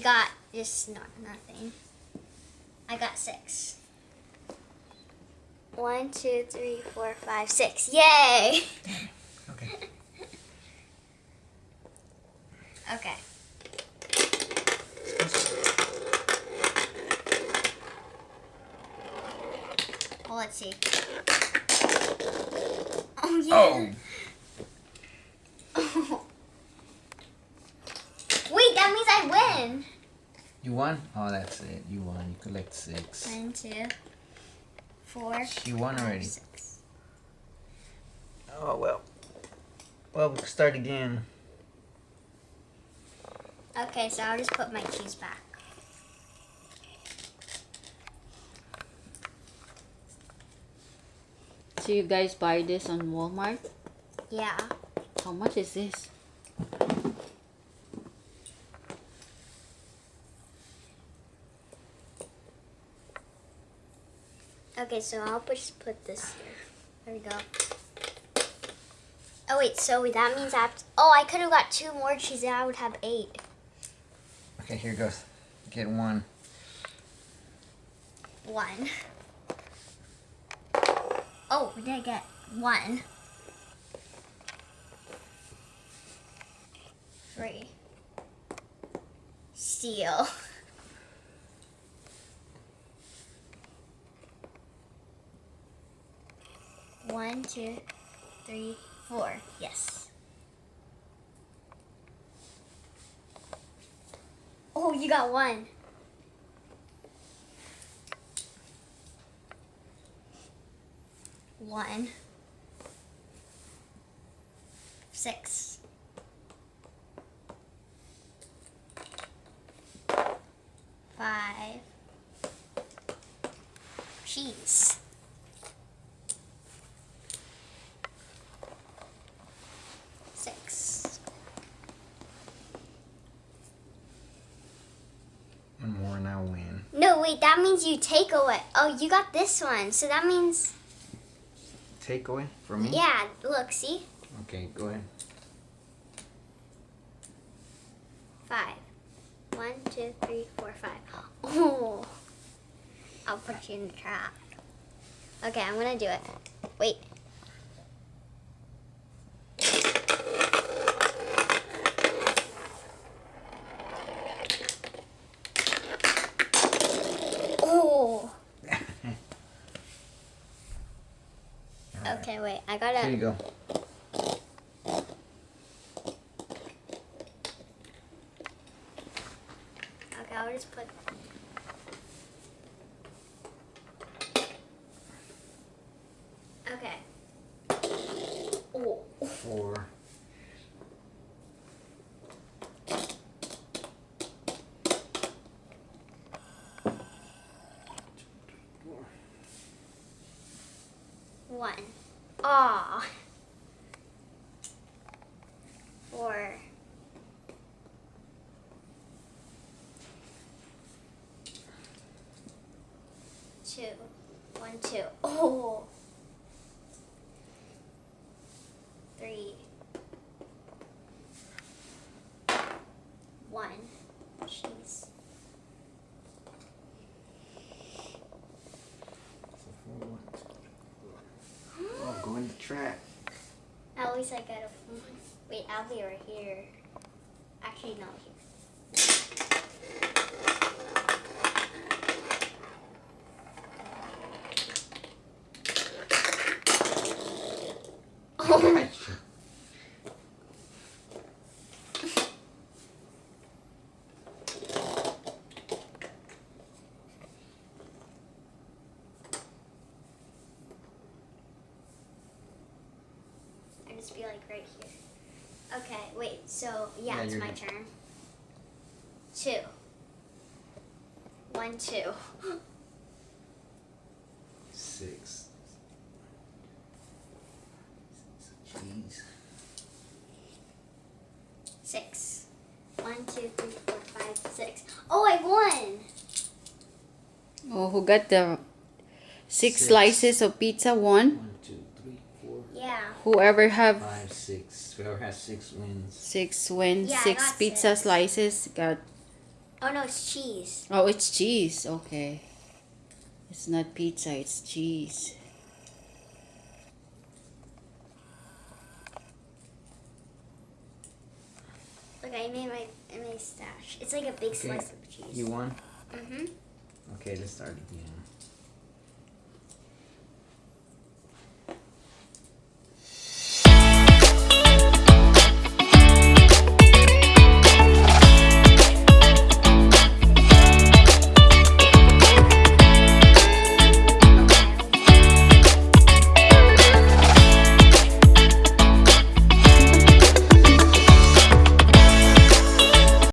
You got just not nothing. I got six. One, two, three, four, five, six. Yay! Okay. Okay. Well, let's see. Oh yeah. Oh, Wait, that means I win. you won? Oh, that's it. You won. You collect six. One, two, four. You won five, already. six. Oh, well. Well, we can start again. Okay, so I'll just put my keys back. So you guys buy this on Walmart? Yeah. How much is this? Okay, so I'll just put this here. There we go. Oh wait, so that means I have to, oh I could have got two more cheese and I would have eight. Okay, here goes. Get one. One. Oh, what did get? One. Three. Steal. One, two, three, four. Yes. Oh, you got one. One. Six. Five. Cheese. Six. One I'll win. No, wait, that means you take away. Oh, you got this one. So that means, Take away for me? yeah, look, see? Okay, go ahead. Five. One, two, three, four, five. Oh. I'll put you in the trap. Okay, I'm gonna do it. Wait. Oh. Alright. Okay, wait. I Here gotta. you go. Okay, I'll just put. Okay. Oh. Four. One. Aw. Four. Two. One, two. Oh. Three. One. Jeez. So four. Trap. At least I got a. Wait, I'll be right here. Actually, no, here. Oh, Gotcha. I be like right here. Okay, wait. So yeah, Yeah, it's my good. turn. Two. One, two. Six. Jeez. Six. One, two, three, four, five, six. Oh, I won. Oh, who got the six, Six. slices of pizza? One. One, two, three, four, Yeah. Whoever have five, six. Whoever has six wins. six wins, Yeah, six pizza six. slices got Oh no, it's cheese. Oh, it's cheese. Okay. It's not pizza, it's cheese. Look, I made my I made stash. It's like a big Okay, slice of cheese. You won? Mhm. Okay, let's start again.